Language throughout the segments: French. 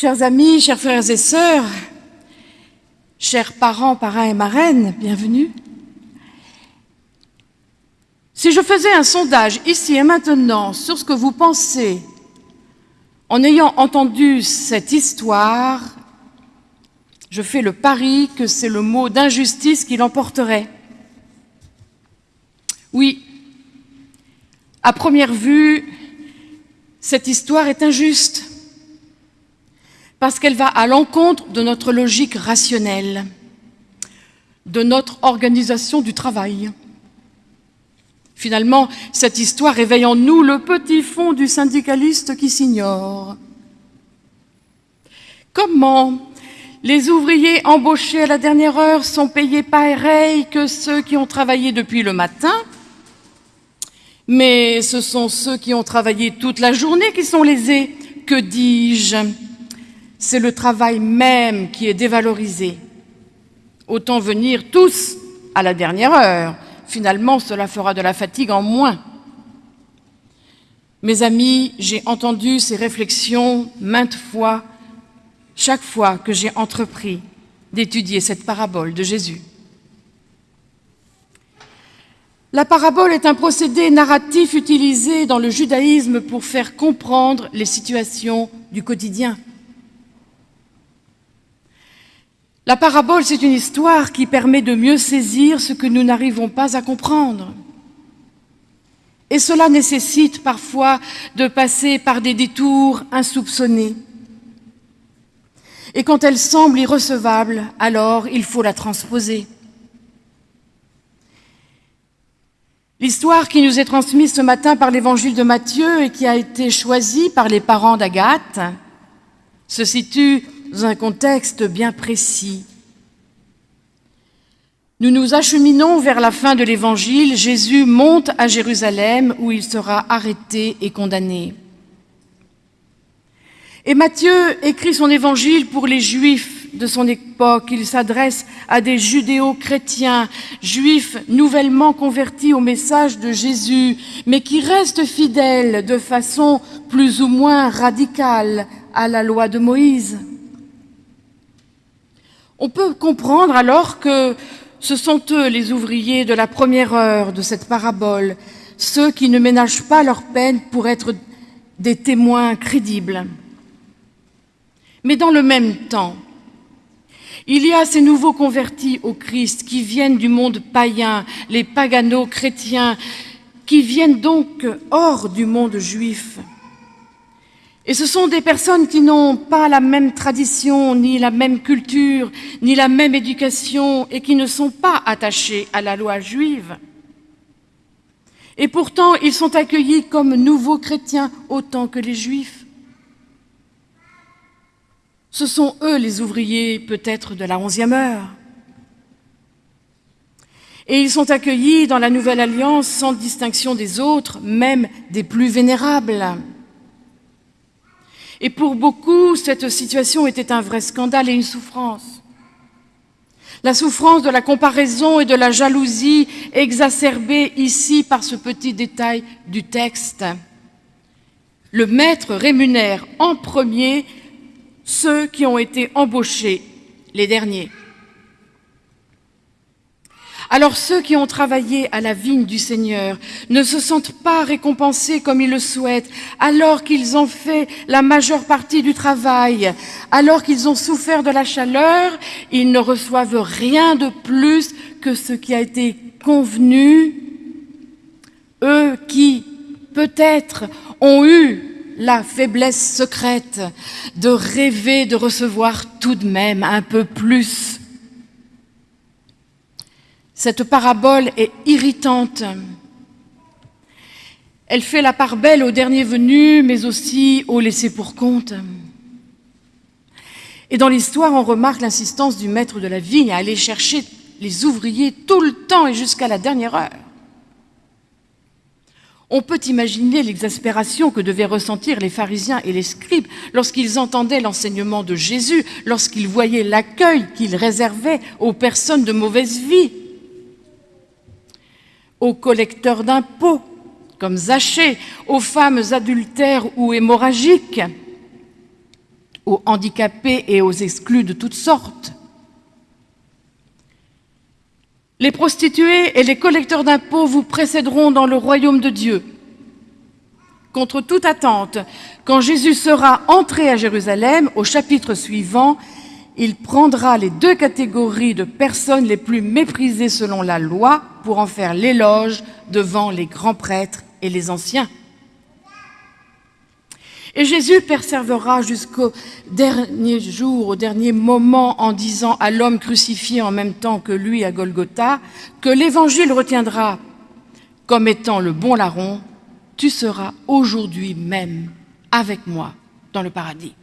Chers amis, chers frères et sœurs, chers parents, parrains et marraines, bienvenue. Si je faisais un sondage ici et maintenant sur ce que vous pensez en ayant entendu cette histoire, je fais le pari que c'est le mot d'injustice qui l'emporterait. Oui, à première vue, cette histoire est injuste parce qu'elle va à l'encontre de notre logique rationnelle, de notre organisation du travail. Finalement, cette histoire réveille en nous le petit fond du syndicaliste qui s'ignore. Comment les ouvriers embauchés à la dernière heure sont payés pareil que ceux qui ont travaillé depuis le matin, mais ce sont ceux qui ont travaillé toute la journée qui sont lésés. Que dis-je? C'est le travail même qui est dévalorisé. Autant venir tous à la dernière heure. Finalement, cela fera de la fatigue en moins. Mes amis, j'ai entendu ces réflexions maintes fois, chaque fois que j'ai entrepris d'étudier cette parabole de Jésus. La parabole est un procédé narratif utilisé dans le judaïsme pour faire comprendre les situations du quotidien. La parabole, c'est une histoire qui permet de mieux saisir ce que nous n'arrivons pas à comprendre. Et cela nécessite parfois de passer par des détours insoupçonnés. Et quand elle semble irrecevable, alors il faut la transposer. L'histoire qui nous est transmise ce matin par l'évangile de Matthieu et qui a été choisie par les parents d'Agathe se situe dans un contexte bien précis. Nous nous acheminons vers la fin de l'évangile. Jésus monte à Jérusalem où il sera arrêté et condamné. Et Matthieu écrit son évangile pour les Juifs de son époque. Il s'adresse à des judéo-chrétiens, juifs nouvellement convertis au message de Jésus, mais qui restent fidèles de façon plus ou moins radicale à la loi de Moïse. On peut comprendre alors que ce sont eux les ouvriers de la première heure de cette parabole, ceux qui ne ménagent pas leur peine pour être des témoins crédibles. Mais dans le même temps, il y a ces nouveaux convertis au Christ qui viennent du monde païen, les pagano-chrétiens, qui viennent donc hors du monde juif. Et ce sont des personnes qui n'ont pas la même tradition, ni la même culture, ni la même éducation, et qui ne sont pas attachés à la loi juive. Et pourtant, ils sont accueillis comme nouveaux chrétiens autant que les juifs. Ce sont eux les ouvriers peut-être de la onzième heure. Et ils sont accueillis dans la Nouvelle Alliance sans distinction des autres, même des plus vénérables. Et pour beaucoup, cette situation était un vrai scandale et une souffrance. La souffrance de la comparaison et de la jalousie exacerbée ici par ce petit détail du texte. Le maître rémunère en premier ceux qui ont été embauchés, les derniers. Alors ceux qui ont travaillé à la vigne du Seigneur ne se sentent pas récompensés comme ils le souhaitent, alors qu'ils ont fait la majeure partie du travail, alors qu'ils ont souffert de la chaleur, ils ne reçoivent rien de plus que ce qui a été convenu. Eux qui, peut-être, ont eu la faiblesse secrète de rêver de recevoir tout de même un peu plus. Cette parabole est irritante. Elle fait la part belle au dernier venu, mais aussi au laissé pour compte. Et dans l'histoire, on remarque l'insistance du maître de la vigne à aller chercher les ouvriers tout le temps et jusqu'à la dernière heure. On peut imaginer l'exaspération que devaient ressentir les pharisiens et les scribes lorsqu'ils entendaient l'enseignement de Jésus, lorsqu'ils voyaient l'accueil qu'il réservait aux personnes de mauvaise vie, aux collecteurs d'impôts, comme Zachée, aux femmes adultères ou hémorragiques, aux handicapés et aux exclus de toutes sortes. Les prostituées et les collecteurs d'impôts vous précéderont dans le royaume de Dieu. Contre toute attente, quand Jésus sera entré à Jérusalem, au chapitre suivant, il prendra les deux catégories de personnes les plus méprisées selon la loi pour en faire l'éloge devant les grands prêtres et les anciens. Et Jésus persévérera jusqu'au dernier jour, au dernier moment, en disant à l'homme crucifié en même temps que lui à Golgotha, que l'Évangile retiendra comme étant le bon larron, tu seras aujourd'hui même avec moi dans le paradis.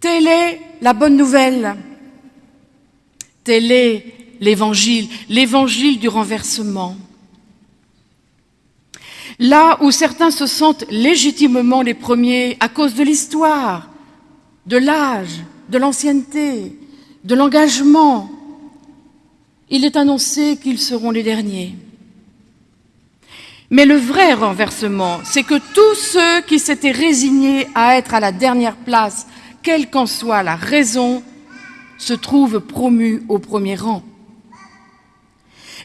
Telle est la bonne nouvelle. Tel est l'évangile, l'évangile du renversement. Là où certains se sentent légitimement les premiers à cause de l'histoire, de l'âge, de l'ancienneté, de l'engagement, il est annoncé qu'ils seront les derniers. Mais le vrai renversement, c'est que tous ceux qui s'étaient résignés à être à la dernière place quelle qu'en soit la raison, se trouve promu au premier rang.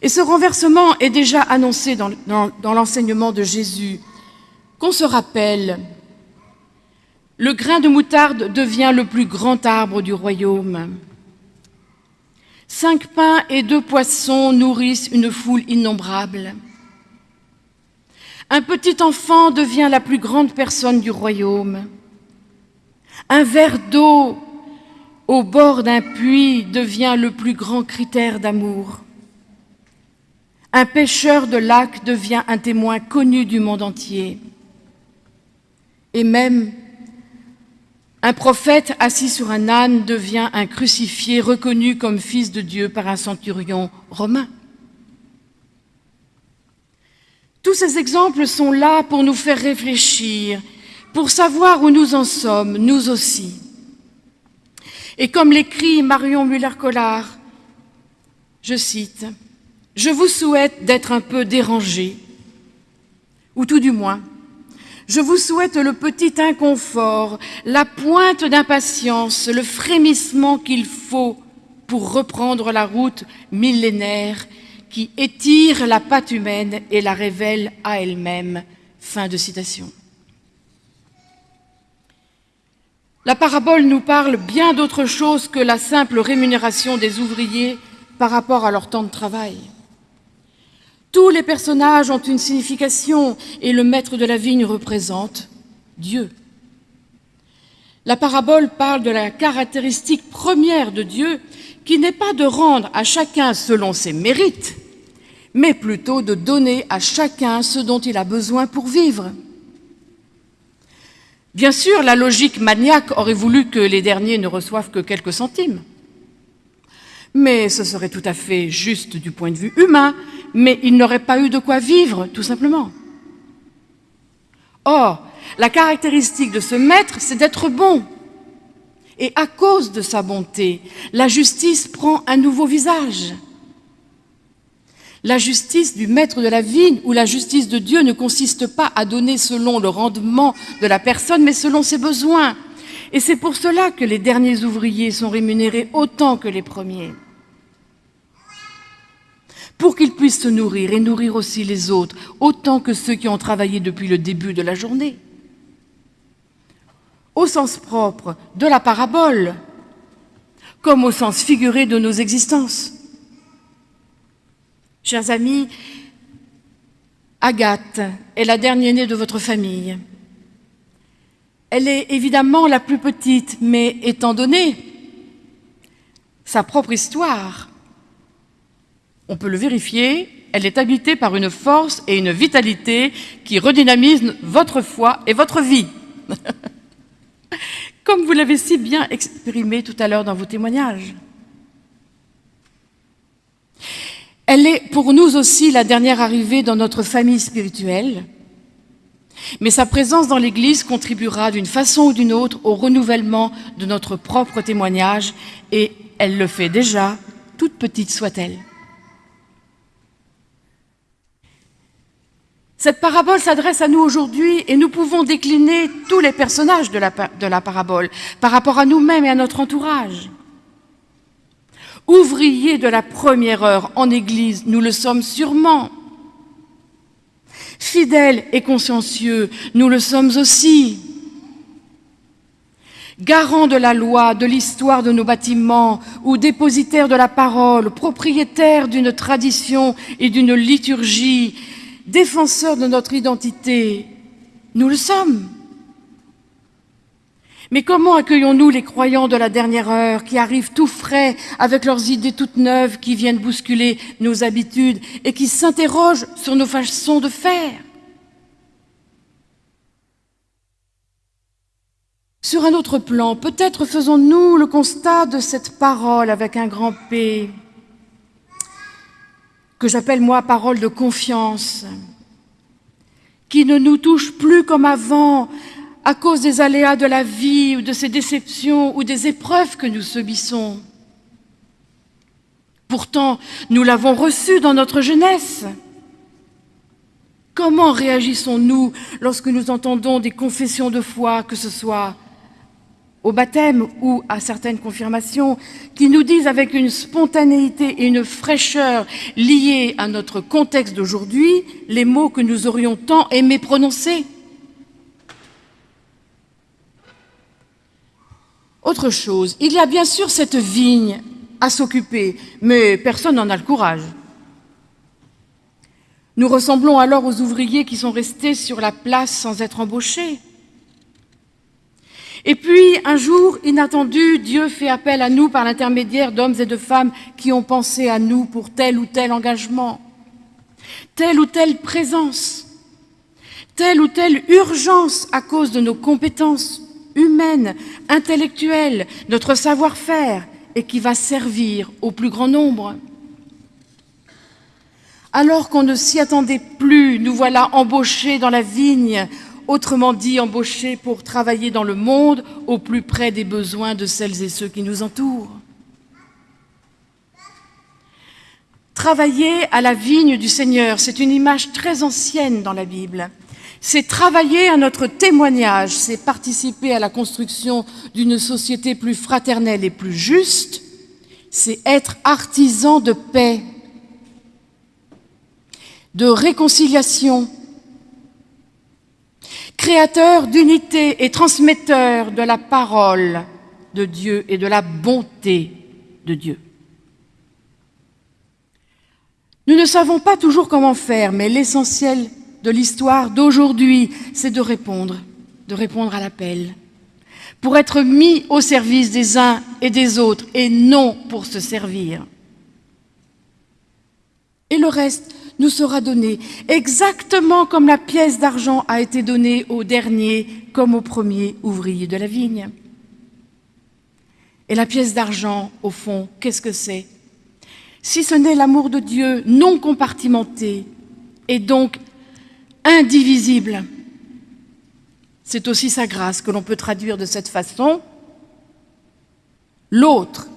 Et ce renversement est déjà annoncé dans, l'enseignement de Jésus. Qu'on se rappelle, le grain de moutarde devient le plus grand arbre du royaume. Cinq pains et deux poissons nourrissent une foule innombrable. Un petit enfant devient la plus grande personne du royaume. Un verre d'eau au bord d'un puits devient le plus grand critère d'amour. Un pêcheur de lac devient un témoin connu du monde entier. Et même un prophète assis sur un âne devient un crucifié reconnu comme fils de Dieu par un centurion romain. Tous ces exemples sont là pour nous faire réfléchir pour savoir où nous en sommes, nous aussi. Et comme l'écrit Marion Muller-Collard, je cite, « Je vous souhaite d'être un peu dérangé, ou tout du moins, je vous souhaite le petit inconfort, la pointe d'impatience, le frémissement qu'il faut pour reprendre la route millénaire qui étire la patte humaine et la révèle à elle-même. » Fin de citation. La parabole nous parle bien d'autre chose que la simple rémunération des ouvriers par rapport à leur temps de travail. Tous les personnages ont une signification et le maître de la vigne représente Dieu. La parabole parle de la caractéristique première de Dieu qui n'est pas de rendre à chacun selon ses mérites, mais plutôt de donner à chacun ce dont il a besoin pour vivre. Bien sûr, la logique maniaque aurait voulu que les derniers ne reçoivent que quelques centimes. Mais ce serait tout à fait juste du point de vue humain, mais ils n'auraient pas eu de quoi vivre, tout simplement. Or, la caractéristique de ce maître, c'est d'être bon. Et à cause de sa bonté, la justice prend un nouveau visage. La justice du maître de la vigne ou la justice de Dieu ne consiste pas à donner selon le rendement de la personne, mais selon ses besoins. Et c'est pour cela que les derniers ouvriers sont rémunérés autant que les premiers. Pour qu'ils puissent se nourrir et nourrir aussi les autres, autant que ceux qui ont travaillé depuis le début de la journée. Au sens propre de la parabole, comme au sens figuré de nos existences. Chers amis, Agathe est la dernière-née de votre famille. Elle est évidemment la plus petite, mais étant donné sa propre histoire, on peut le vérifier, elle est habitée par une force et une vitalité qui redynamisent votre foi et votre vie. Comme vous l'avez si bien exprimé tout à l'heure dans vos témoignages. Elle est pour nous aussi la dernière arrivée dans notre famille spirituelle, mais sa présence dans l'Église contribuera d'une façon ou d'une autre au renouvellement de notre propre témoignage, et elle le fait déjà, toute petite soit-elle. Cette parabole s'adresse à nous aujourd'hui et nous pouvons décliner tous les personnages de la, parabole par rapport à nous-mêmes et à notre entourage. Ouvriers de la première heure en Église, nous le sommes sûrement. Fidèles et consciencieux, nous le sommes aussi. Garants de la loi, de l'histoire de nos bâtiments, ou dépositaires de la parole, propriétaires d'une tradition et d'une liturgie, défenseurs de notre identité. Nous le sommes. Mais comment accueillons-nous les croyants de la dernière heure qui arrivent tout frais avec leurs idées toutes neuves qui viennent bousculer nos habitudes et qui s'interrogent sur nos façons de faire? Sur un autre plan, peut-être faisons-nous le constat de cette parole avec un grand P que j'appelle moi parole de confiance, qui ne nous touche plus comme avant à cause des aléas de la vie ou de ces déceptions ou des épreuves que nous subissons. Pourtant, nous l'avons reçue dans notre jeunesse. Comment réagissons-nous lorsque nous entendons des confessions de foi, que ce soit au baptême ou à certaines confirmations, qui nous disent avec une spontanéité et une fraîcheur liées à notre contexte d'aujourd'hui les mots que nous aurions tant aimé prononcer. Autre chose, il y a bien sûr cette vigne à s'occuper, mais personne n'en a le courage. Nous ressemblons alors aux ouvriers qui sont restés sur la place sans être embauchés. Et puis, un jour inattendu, Dieu fait appel à nous par l'intermédiaire d'hommes et de femmes qui ont pensé à nous pour tel ou tel engagement, telle ou telle présence, telle ou telle urgence à cause de nos compétences humaines, intellectuelles, notre savoir-faire, et qui va servir au plus grand nombre. Alors qu'on ne s'y attendait plus, nous voilà embauchés dans la vigne autrement dit embauchés pour travailler dans le monde au plus près des besoins de celles et ceux qui nous entourent. Travailler à la vigne du Seigneur, c'est une image très ancienne dans la Bible. C'est travailler à notre témoignage, c'est participer à la construction d'une société plus fraternelle et plus juste, c'est être artisan de paix, de réconciliation, créateur d'unité et transmetteur de la parole de Dieu et de la bonté de Dieu. Nous ne savons pas toujours comment faire, mais l'essentiel de l'histoire d'aujourd'hui, c'est de répondre, de répondre à l'appel, pour être mis au service des uns et des autres, et non pour se servir. Et le reste, nous sera donné, exactement comme la pièce d'argent a été donnée au dernier comme au premier ouvrier de la vigne. Et la pièce d'argent, au fond, qu'est-ce que c'est? Si ce n'est l'amour de Dieu non compartimenté et donc indivisible, c'est aussi sa grâce que l'on peut traduire de cette façon. L'autre,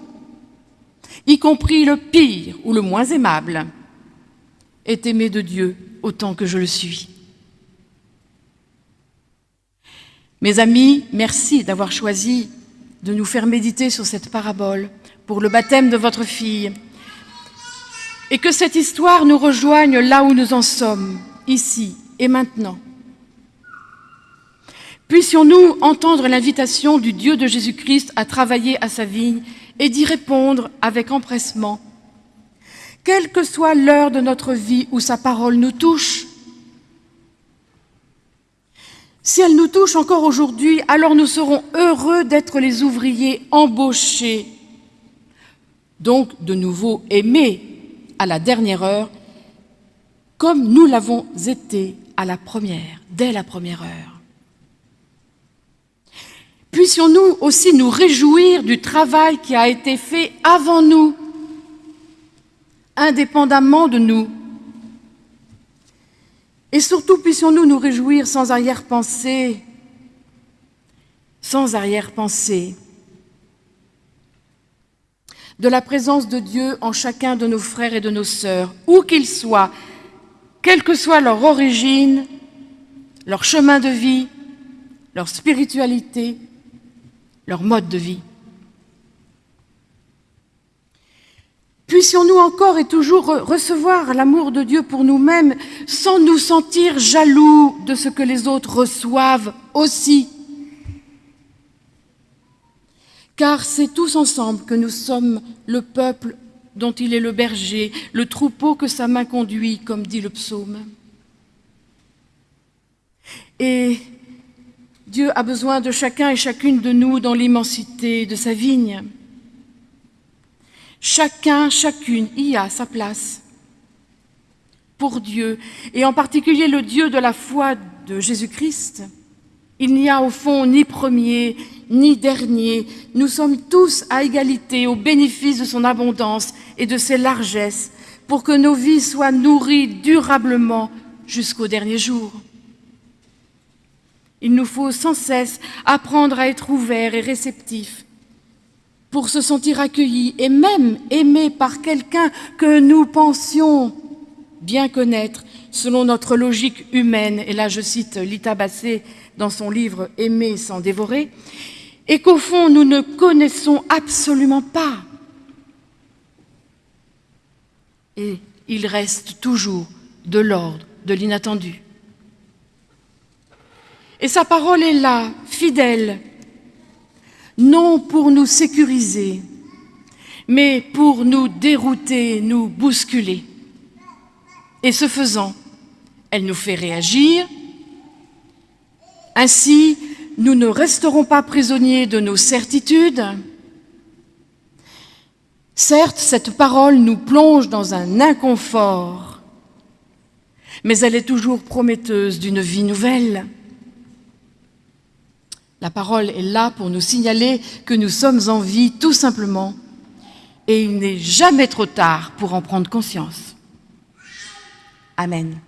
y compris le pire ou le moins aimable, est aimé de Dieu autant que je le suis. Mes amis, merci d'avoir choisi de nous faire méditer sur cette parabole pour le baptême de votre fille. Et que cette histoire nous rejoigne là où nous en sommes, ici et maintenant. Puissions-nous entendre l'invitation du Dieu de Jésus-Christ à travailler à sa vigne et d'y répondre avec empressement quelle que soit l'heure de notre vie où sa parole nous touche. Si elle nous touche encore aujourd'hui, alors nous serons heureux d'être les ouvriers embauchés, donc de nouveau aimés à la dernière heure, comme nous l'avons été à la première, dès la première heure. Puissions-nous aussi nous réjouir du travail qui a été fait avant nous, indépendamment de nous. Et surtout, puissions-nous nous réjouir sans arrière-pensée, sans arrière-pensée, de la présence de Dieu en chacun de nos frères et de nos sœurs, où qu'ils soient, quelle que soit leur origine, leur chemin de vie, leur spiritualité, leur mode de vie. Puissions-nous encore et toujours recevoir l'amour de Dieu pour nous-mêmes sans nous sentir jaloux de ce que les autres reçoivent aussi? Car c'est tous ensemble que nous sommes le peuple dont il est le berger, le troupeau que sa main conduit, comme dit le psaume. Et Dieu a besoin de chacun et chacune de nous dans l'immensité de sa vigne. Chacun, chacune y a sa place pour Dieu, et en particulier le Dieu de la foi de Jésus-Christ. Il n'y a au fond ni premier ni dernier. Nous sommes tous à égalité au bénéfice de son abondance et de ses largesses pour que nos vies soient nourries durablement jusqu'au dernier jour. Il nous faut sans cesse apprendre à être ouverts et réceptifs pour se sentir accueillis et même aimés par quelqu'un que nous pensions bien connaître selon notre logique humaine. Et là, je cite Lita Bassé dans son livre « Aimer sans dévorer », et qu'au fond, nous ne connaissons absolument pas. Et il reste toujours de l'ordre de l'inattendu. Et sa parole est là, fidèle, non pour nous sécuriser, mais pour nous dérouter, nous bousculer. Et ce faisant, elle nous fait réagir. Ainsi, nous ne resterons pas prisonniers de nos certitudes. Certes, cette parole nous plonge dans un inconfort, mais elle est toujours prometteuse d'une vie nouvelle. La parole est là pour nous signaler que nous sommes en vie tout simplement et il n'est jamais trop tard pour en prendre conscience. Amen.